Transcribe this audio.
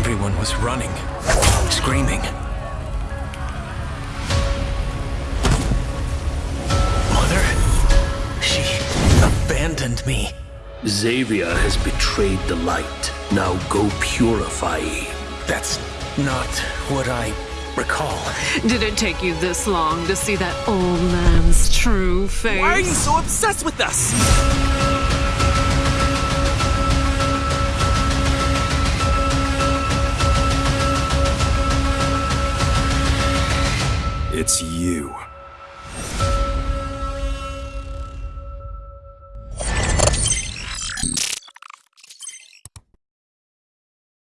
Everyone was running, screaming. Mother? She abandoned me. Xavier has betrayed the light. Now go purify. That's not what I recall. Did it take you this long to see that old man's true face? Why are you so obsessed with us? It's you.